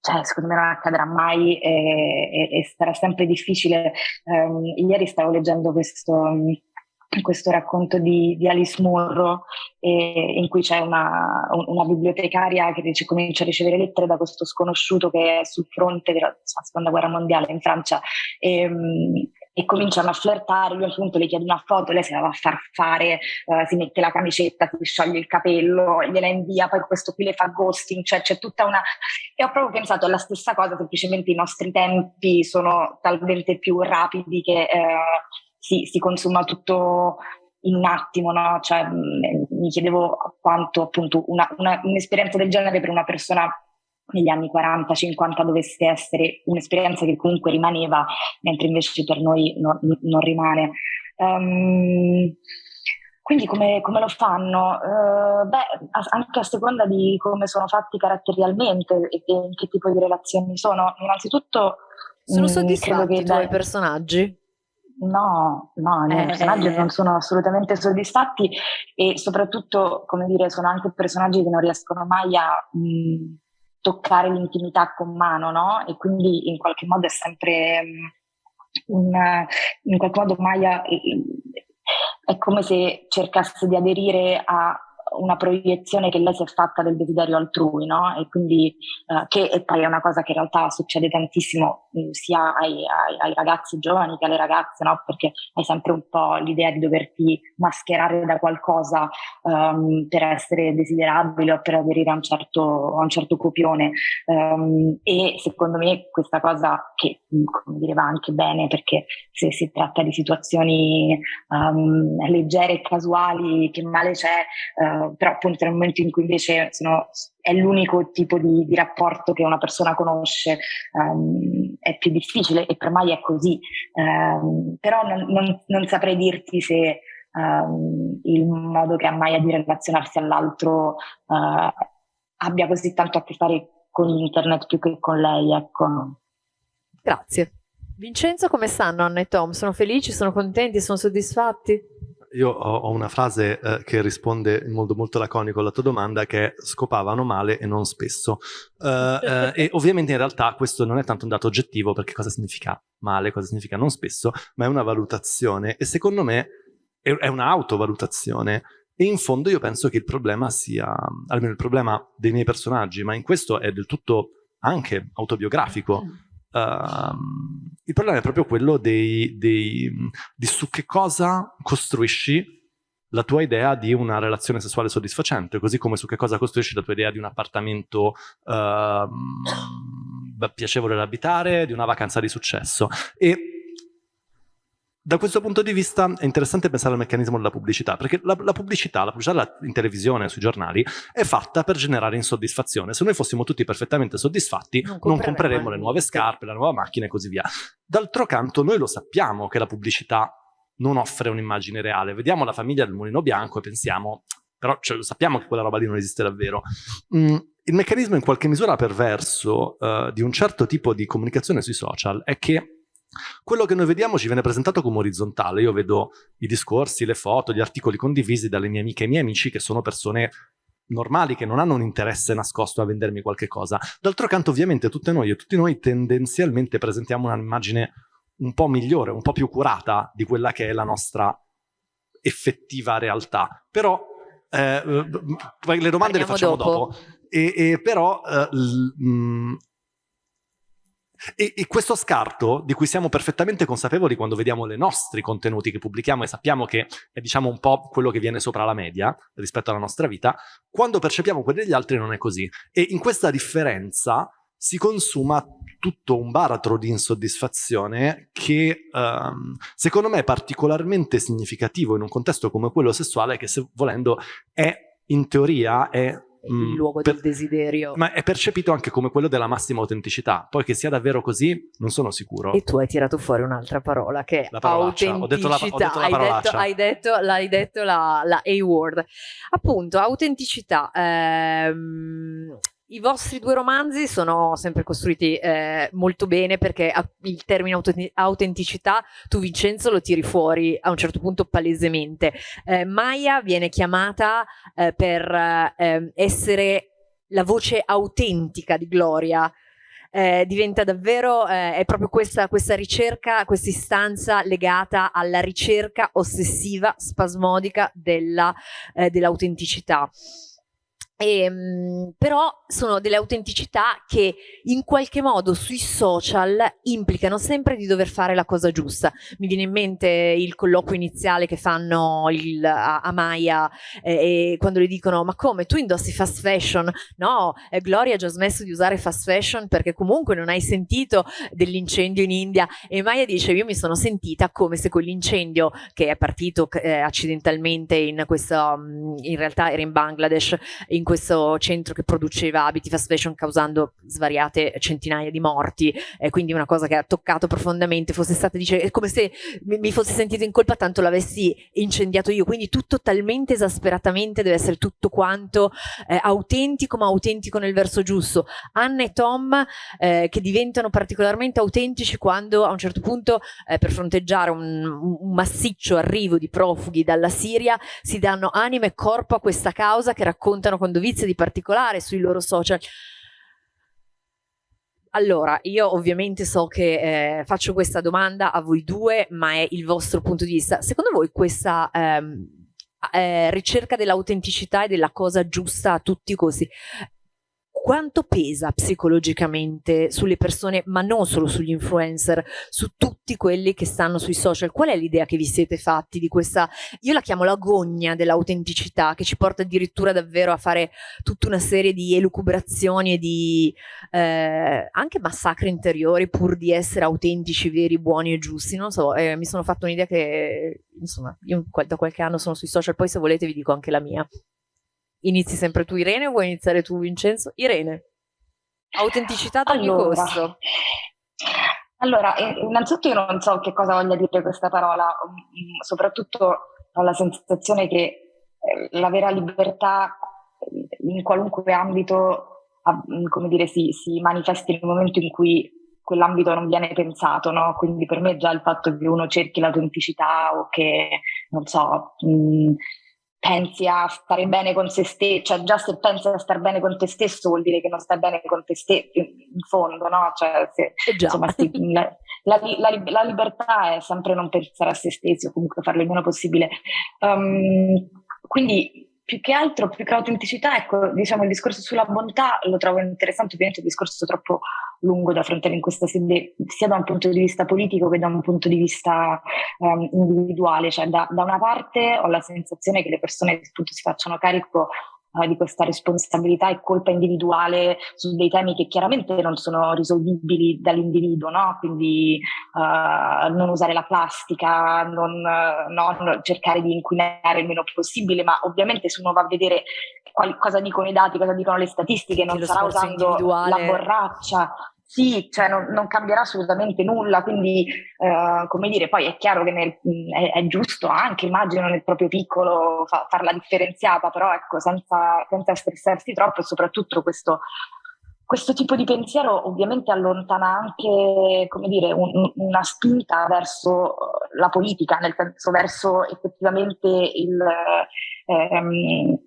cioè, secondo me non accadrà mai e, e, e sarà sempre difficile. Um, ieri stavo leggendo questo, questo racconto di, di Alice Murro eh, in cui c'è una, una, bibliotecaria che dice, comincia a ricevere lettere da questo sconosciuto che è sul fronte della seconda guerra mondiale in Francia e, um, e cominciano a flirtare, lui a un punto le chiede una foto, lei se la va a far fare, uh, si mette la camicetta, si scioglie il capello, gliela invia, poi questo qui le fa ghosting, cioè c'è tutta una... E ho proprio pensato alla stessa cosa, semplicemente i nostri tempi sono talmente più rapidi che uh, si, si consuma tutto in un attimo, no? Cioè, mi chiedevo quanto appunto una, una, un'esperienza del genere per una persona negli anni 40-50 dovesse essere un'esperienza che comunque rimaneva, mentre invece per noi no, non rimane. Um, quindi come, come, lo fanno? Uh, beh, anche a seconda di come sono fatti caratterialmente e in che tipo di relazioni sono. Innanzitutto... Sono mm, soddisfatti i tuoi personaggi? No, no, i miei eh, personaggi eh, non sono assolutamente soddisfatti e soprattutto, come dire, sono anche personaggi che non riescono mai a... Mh, mm, toccare l'intimità con mano, no? E quindi in qualche modo è sempre mm, un, in qualche modo Maya è come se cercasse di aderire a una proiezione che lei si è fatta del desiderio altrui, no? E quindi uh, che e poi è una cosa che in realtà succede tantissimo mm, sia ai, ai, ai, ragazzi giovani che alle ragazze, no? Perché hai sempre un po' l'idea di doverti mascherare da qualcosa um, per essere desiderabile o per aderire a un certo, a un certo copione. Um, e secondo me questa cosa che mm, come dire va anche bene perché se si tratta di situazioni um, leggere e casuali, che male c'è, uh, però appunto nel momento in cui invece sono, è l'unico tipo di, di, rapporto che una persona conosce, um, è più difficile e per mai è così. Um, però non, non, non, saprei dirti se um, il modo che ha Maya di relazionarsi all'altro uh, abbia così tanto a che fare con internet più che con lei, ecco. Grazie. Vincenzo, come stanno Anna e Tom? Sono felici, sono contenti, sono soddisfatti? Io ho, una frase eh, che risponde in modo molto laconico alla tua domanda che è scopavano male e non spesso. Uh, uh, e <laughs> ovviamente in realtà questo non è tanto un dato oggettivo perché cosa significa male, cosa significa non spesso, ma è una valutazione e secondo me è, è un'autovalutazione. E in fondo io penso che il problema sia, almeno il problema dei miei personaggi, ma in questo è del tutto anche autobiografico. Mm Uh, il problema è proprio quello dei, dei, di su che cosa costruisci la tua idea di una relazione sessuale soddisfacente, così come su che cosa costruisci la tua idea di un appartamento uh, piacevole da abitare, di una vacanza di successo. E da questo punto di vista è interessante pensare al meccanismo della pubblicità, perché la, la pubblicità, la pubblicità in televisione, sui giornali, è fatta per generare insoddisfazione. Se noi fossimo tutti perfettamente soddisfatti, non, non compreremmo le nuove scarpe, la nuova macchina e così via. D'altro canto, noi lo sappiamo che la pubblicità non offre un'immagine reale. Vediamo la famiglia del mulino bianco e pensiamo, però cioè, sappiamo che quella roba lì non esiste davvero. Mm, il meccanismo in qualche misura perverso uh, di un certo tipo di comunicazione sui social è che quello che noi vediamo ci viene presentato come orizzontale. Io vedo i discorsi, le foto, gli articoli condivisi dalle mie amiche e miei amici che sono persone normali, che non hanno un interesse nascosto a vendermi qualche cosa. D'altro canto, ovviamente, tutte noi e tutti noi tendenzialmente presentiamo un'immagine un po' migliore, un po' più curata di quella che è la nostra effettiva realtà. Però Eh, le domande Parliamo le facciamo dopo. dopo. E, e però eh, mh, e, e, questo scarto, di cui siamo perfettamente consapevoli quando vediamo i nostri contenuti che pubblichiamo e sappiamo che è diciamo un po' quello che viene sopra la media rispetto alla nostra vita, quando percepiamo quelli degli altri non è così. E in questa differenza si consuma tutto un baratro di insoddisfazione che um, secondo me è particolarmente significativo in un contesto come quello sessuale che se volendo è in teoria è il mm, luogo per, del desiderio. Ma è percepito anche come quello della massima autenticità. Poi che sia davvero così, non sono sicuro. E tu hai tirato fuori un'altra parola che è autenticità. Ho detto la, ho detto la hai, detto, hai detto, l'hai detto la, la A-word. Appunto, autenticità. Ehm, i vostri due romanzi sono sempre costruiti eh, molto bene perché il termine autenticità tu Vincenzo lo tiri fuori a un certo punto palesemente. Eh, Maya viene chiamata eh, per ehm, essere la voce autentica di Gloria. Eh, diventa davvero, eh, è proprio questa, questa ricerca, questa istanza legata alla ricerca ossessiva, spasmodica eh, dell'autenticità. Dell e, ehm, però sono delle autenticità che in qualche modo sui social implicano sempre di dover fare la cosa giusta. Mi viene in mente il colloquio iniziale che fanno il, a, a, Maya eh, quando le dicono ma come tu indossi fast fashion? No, eh, Gloria ha già smesso di usare fast fashion perché comunque non hai sentito dell'incendio in India e Maya dice io mi sono sentita come se quell'incendio che è partito eh, accidentalmente in questo, mm, in realtà era in Bangladesh, in questo centro che produceva abiti fast fashion causando svariate centinaia di morti, eh, quindi una cosa che ha toccato profondamente, fosse stata, dice, è come se mi, mi fosse sentito in colpa tanto l'avessi incendiato io, quindi tutto talmente esasperatamente deve essere tutto quanto eh, autentico, ma autentico nel verso giusto. Anna e Tom eh, che diventano particolarmente autentici quando a un certo punto eh, per fronteggiare un, un massiccio arrivo di profughi dalla Siria si danno anima e corpo a questa causa che raccontano con dovizia di particolare sui loro social. Allora, io ovviamente so che eh, faccio questa domanda a voi due, ma è il vostro punto di vista. Secondo voi questa ehm, eh, ricerca dell'autenticità e della cosa giusta a tutti i costi quanto pesa psicologicamente sulle persone, ma non solo sugli influencer, su tutti quelli che stanno sui social? Qual è l'idea che vi siete fatti di questa, io la chiamo l'agonia dell'autenticità, che ci porta addirittura davvero a fare tutta una serie di elucubrazioni e di eh, anche massacri interiori pur di essere autentici, veri, buoni e giusti. Non so, eh, mi sono fatto un'idea che, insomma, io da qualche anno sono sui social, poi se volete vi dico anche la mia. Inizi sempre tu Irene o vuoi iniziare tu Vincenzo? Irene. Autenticità ad ogni allora, costo. Allora, innanzitutto io non so che cosa voglia dire questa parola, mm, soprattutto ho la sensazione che eh, la vera libertà in qualunque ambito mm, come dire, si, si manifesti nel momento in cui quell'ambito non viene pensato, no? Quindi per me già il fatto che uno cerchi l'autenticità o che, non so, mh, mm, pensi a stare bene con se stesso, cioè già se pensi a stare bene con te stesso vuol dire che non stai bene con te stesso, in fondo, no? Cioè, se, eh insomma, si, <laughs> la, la, la, la, libertà è sempre non pensare a se stessi o comunque farlo il meno possibile. Um, quindi più che altro, più che l'autenticità, ecco, diciamo il discorso sulla bontà lo trovo interessante, ovviamente un discorso troppo lungo da affrontare in questa sede, sia da un punto di vista politico che da un punto di vista um, individuale, cioè da, da, una parte ho la sensazione che le persone appunto si facciano carico eh, di questa responsabilità e colpa individuale su dei temi che chiaramente non sono risolvibili dall'individuo, no? quindi uh, non usare la plastica, non, non, cercare di inquinare il meno possibile, ma ovviamente se uno va a vedere quali, cosa dicono i dati, cosa dicono le statistiche, non sarà usando la borraccia, sì, cioè non, non, cambierà assolutamente nulla, quindi uh, come dire, poi è chiaro che nel, è, è, giusto anche, immagino nel proprio piccolo fa, farla differenziata, però ecco, senza, senza stressarsi troppo e soprattutto questo, questo tipo di pensiero ovviamente allontana anche, come dire, un, una spinta verso la politica, nel senso verso effettivamente il... Ehm,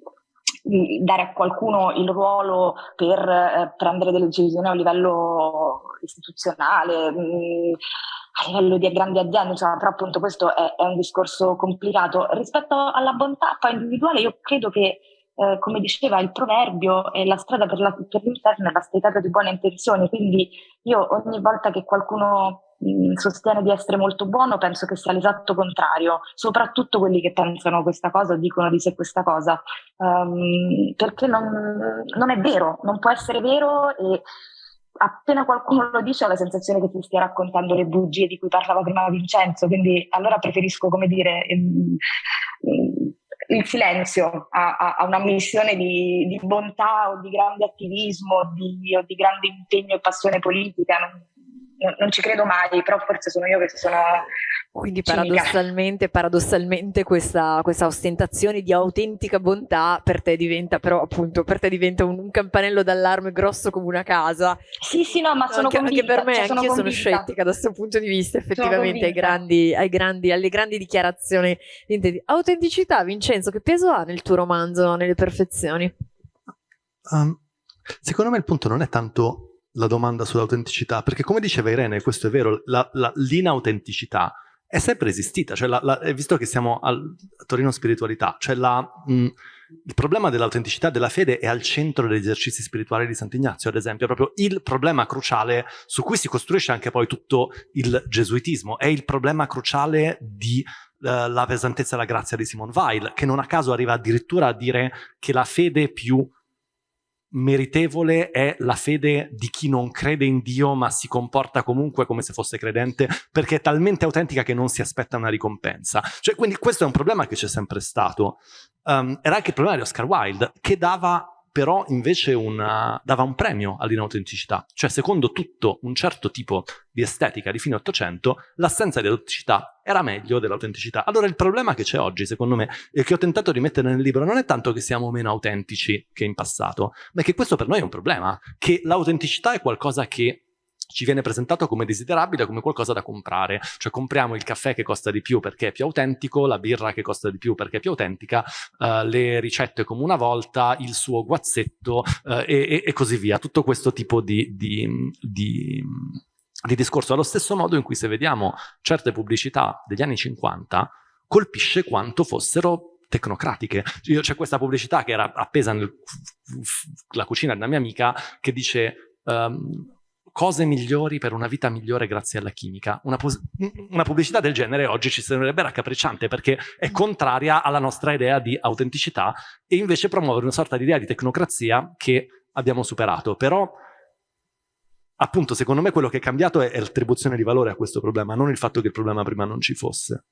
dare a qualcuno il ruolo per eh, prendere delle decisioni a livello istituzionale, mh, a livello di grandi aziende, insomma, però appunto questo è, è un discorso complicato. Rispetto alla bontà poi individuale, io credo che eh, come diceva il proverbio, eh, la strada per, la, per l'interno è la stretata di buone intenzioni, quindi io ogni volta che qualcuno sostiene di essere molto buono penso che sia l'esatto contrario, soprattutto quelli che pensano questa cosa o dicono di sé questa cosa, um, perché non, non è vero, non può essere vero e appena qualcuno lo dice ho la sensazione che ti stia raccontando le bugie di cui parlava prima Vincenzo, quindi allora preferisco, come dire, ehm, il silenzio a, a, a una missione di, di, bontà o di grande attivismo di, o di grande impegno e passione politica. Non, non ci credo mai, però forse sono io che sono. Quindi paradossalmente, paradossalmente questa, questa, ostentazione di autentica bontà per te diventa però appunto per te diventa un, un, campanello d'allarme grosso come una casa. Sì, sì, no, ma sono anche, convinta, anche per me, cioè, anche io sono scettica da questo punto di vista, effettivamente ai grandi, ai grandi, alle grandi dichiarazioni di autenticità. Vincenzo, che peso ha nel tuo romanzo, nelle perfezioni? Um, secondo me il punto non è tanto la domanda sull'autenticità, perché come diceva Irene, questo è vero, l'inautenticità è sempre esistita, cioè la, la, visto che siamo al Torino Spiritualità, cioè la, mh, il problema dell'autenticità della fede è al centro degli esercizi spirituali di Sant'Ignazio, ad esempio, è proprio il problema cruciale su cui si costruisce anche poi tutto il gesuitismo, è il problema cruciale di uh, la pesantezza e la grazia di Simone Weil, che non a caso arriva addirittura a dire che la fede più meritevole è la fede di chi non crede in Dio ma si comporta comunque come se fosse credente perché è talmente autentica che non si aspetta una ricompensa. Cioè, quindi questo è un problema che c'è sempre stato. Um, era anche il problema di Oscar Wilde che dava però invece una, dava un premio all'inautenticità. Cioè, secondo tutto un certo tipo di estetica di fine Ottocento, l'assenza di autenticità era meglio dell'autenticità. Allora il problema che c'è oggi, secondo me, e che ho tentato di mettere nel libro, non è tanto che siamo meno autentici che in passato, ma che questo per noi è un problema, che l'autenticità è qualcosa che ci viene presentato come desiderabile, come qualcosa da comprare. Cioè compriamo il caffè che costa di più perché è più autentico, la birra che costa di più perché è più autentica, uh, le ricette come una volta, il suo guazzetto uh, e, e, così via. Tutto questo tipo di, di, di, di discorso. Allo stesso modo in cui se vediamo certe pubblicità degli anni 50, colpisce quanto fossero tecnocratiche. C'è questa pubblicità che era appesa nella cucina di una mia amica che dice... Um, cose migliori per una vita migliore grazie alla chimica. Una, una, pubblicità del genere oggi ci sembrerebbe raccapricciante perché è contraria alla nostra idea di autenticità e invece promuove una sorta di idea di tecnocrazia che abbiamo superato. Però, appunto, secondo me quello che è cambiato è, è l'attribuzione di valore a questo problema, non il fatto che il problema prima non ci fosse.